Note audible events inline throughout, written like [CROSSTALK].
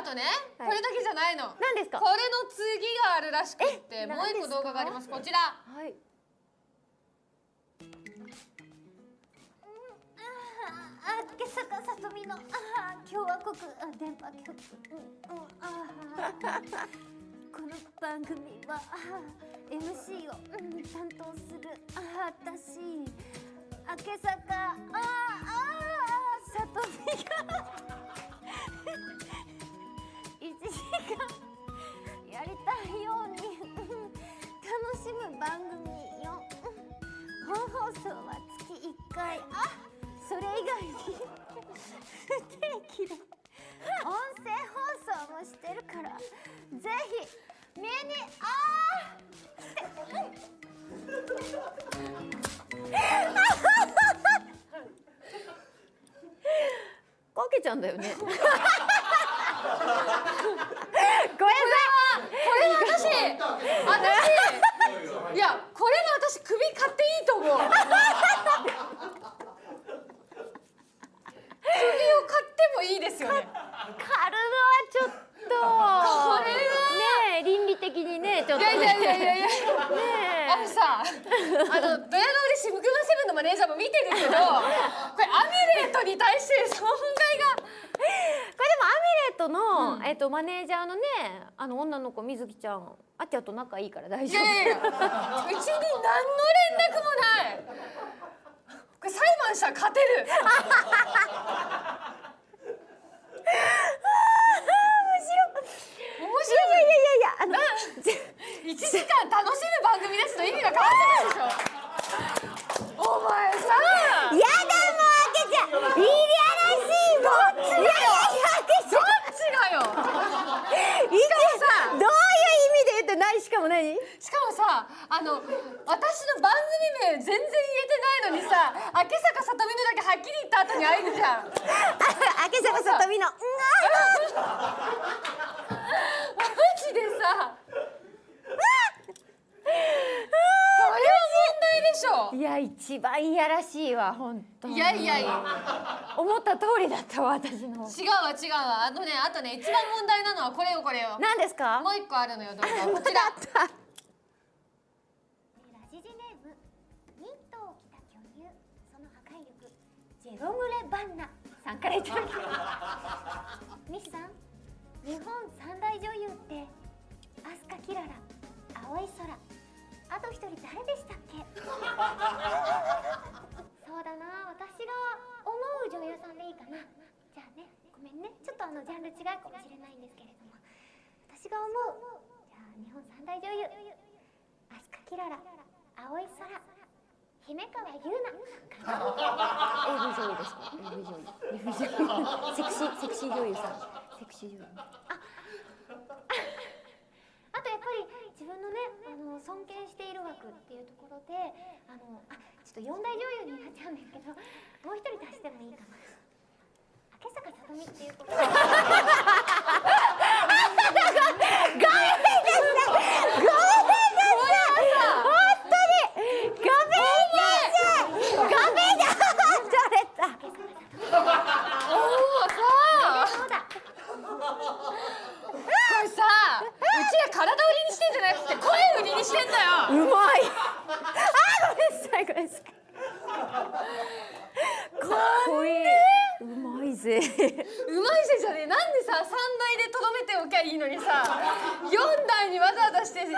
あとね、はい。これだけじゃないの。何ですか？これの次があるらしくってえもう一個動画があります。こちら。はい。あ今朝かさとみのあ共和国あ電波局うんうんあこの番組はあ MC を、うん、担当するあ私明け坂ああちゃんだよね。[LAUGHS] ごめんなさこれは私私いやこれは私首買っていいと思う。首を買ってもいいですよね。い狩るのはちょっと。これはねえ倫理的にねちょっと。いやいやいやいやいやねえ。あのさ、あのドヤ顔でシブクマセブンのマネージャーも見てるけど、これアミュレートに対して損害が。これでもアミュレットの、うんえっとマネージャーのねあの女の子みずきちゃんあっちゃんと仲いいから大丈夫いやいやいや、うちに何の連絡もない。これ裁判したら勝てる。面白い。いやいやいやいやあの一時間楽しむ番組ですと意味が変わってるでしょ。お前さ。やだもうあけちゃんいやらしいもんいやいやいやあけちゃんどっちがよ。いやさどういう意味で言って何しかも何？しかもさあの私の番組名全然言えてないのにさ明坂さとみのだけはっきり言った後に会えるじゃん。[LAUGHS] あけ坂さとみのうんマジでさ。それは問題でしょ。いや一番いやらしいわ本当いやいやいや思った通りだったわ私の違うわ違うわ。あとねあとね一番問題なのはこれよこれよ。何ですか？もう一個あるのよ動画こちら。ラジジネームニットを着た巨乳その破壊力ジェロムレ・バンナさんからいただきますミシさん日本三大女優ってアスカ・キララ青い空。あと一人誰でしたっけ？[LAUGHS] そうだな私が思う女優さんでいいかなじゃあねごめんねちょっとあのジャンル違うかもしれないんですけれども私が思うじゃあ日本三大女優アスカキララ青い空姫川優奈。AV 女優ですか？AV 女優。AV 女優。セクシーセクシー女優さん。セクシー女優。あとやっぱり自分のねあの尊敬している枠っていうところであのあちょっと四大女優になっちゃうんですけどもう一人足してもいいかな。明坂さとみっていうことかっこい。いぜうまいせじゃね。えなんでさ3台でとどめておきゃいいのにさ4台にわざわざして入れる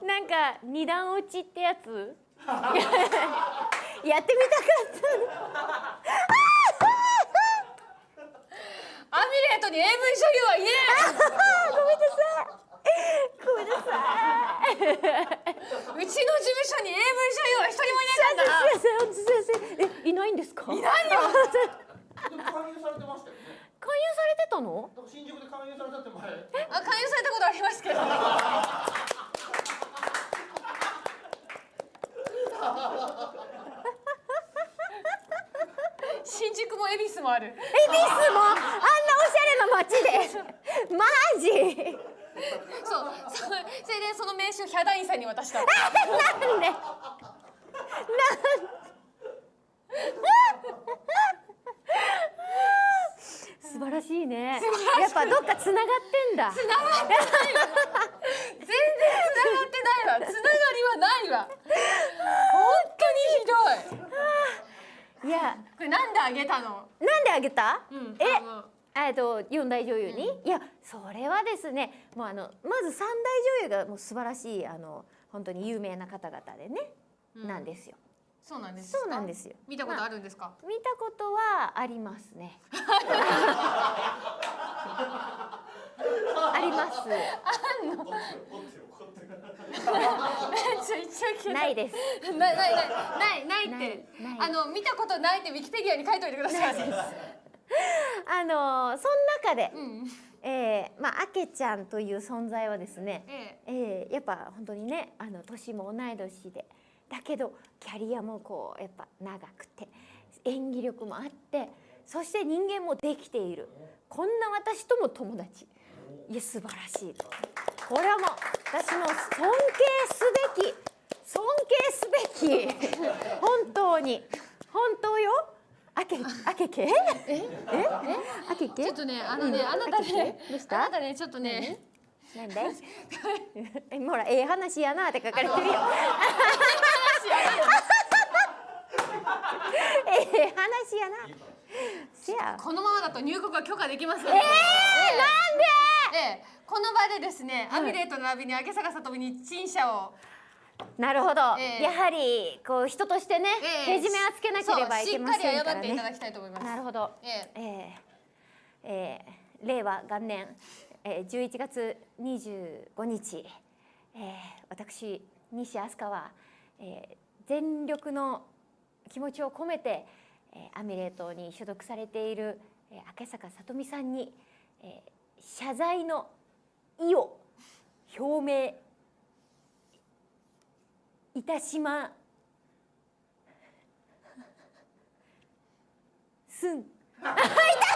の？なんか二段落ちってやつ？[LAUGHS] やってみたかったアミュレートに AV 女優はいねごめんなさい。ごめんなさい。えうちの事務所に AV 女優は一人もいなかったな先生本当先生。えいないんですか？いないよでも勧誘されてましたよね。勧誘されてたのだから新宿で勧誘されたって前。あ勧誘されたことありますけど新宿も恵比寿もある。恵比寿もあんなおしゃれな街で。マジ。そうそそれでその名刺をヒャダインさんに渡した [LAUGHS] なんで？す素晴らしいね。やっぱどっかつながってんだ。全然繋がってないわ。繋がりはないわ。本当にひどいいや。これなんであげたの？なんであげた、うんえ？あのえっと四大女優に、いやそれはですねもうあのまず三大女優がもう素晴らしいあの本当に有名な方々でね、うん。なんですよ。そうなんですか？そうなんですよ。見たことあるんですか、見たことはありますね。[LAUGHS] あります。ちょ一応聞いないです。ないないないないない。ってあの見たことないってウィキペディアに書いといてください。あのその中で、うん。えーまああけちゃんという存在はですね、ええ。ーやっぱ本当にねあの年も同い年でだけどキャリアもこうやっぱ長くて演技力もあってそして人間もできている。こんな私とも友達。いや素晴らしい。とこれはもう私も尊敬すべき尊敬すべき [LAUGHS] 本当に。本当よ。あけあけけ？え？え？あけけ？ちょっとねあのね、うん。あなたねあなたねちょっとね。なんで？[LAUGHS] えほらええ話やなって書かれてるよ。ええ話やなせやこのままだと入国は許可できませんえー、なんでええこの場でですね、はいアミレートの並びに明坂さとみに陳謝を。なるほど、ええ。やはりこう人としてね、ええ。けじめはつけなければいけませんそうしっかり謝っていただきたいと思います。なるほど。ええ。ええ。ええ令和元年、えー、11月25日、えー、私西飛鳥は、えー、全力の気持ちを込めて、えー、アミレートに所属されている、えー、明坂さとみさんに、えー、謝罪の意を表明いたしますん。あいた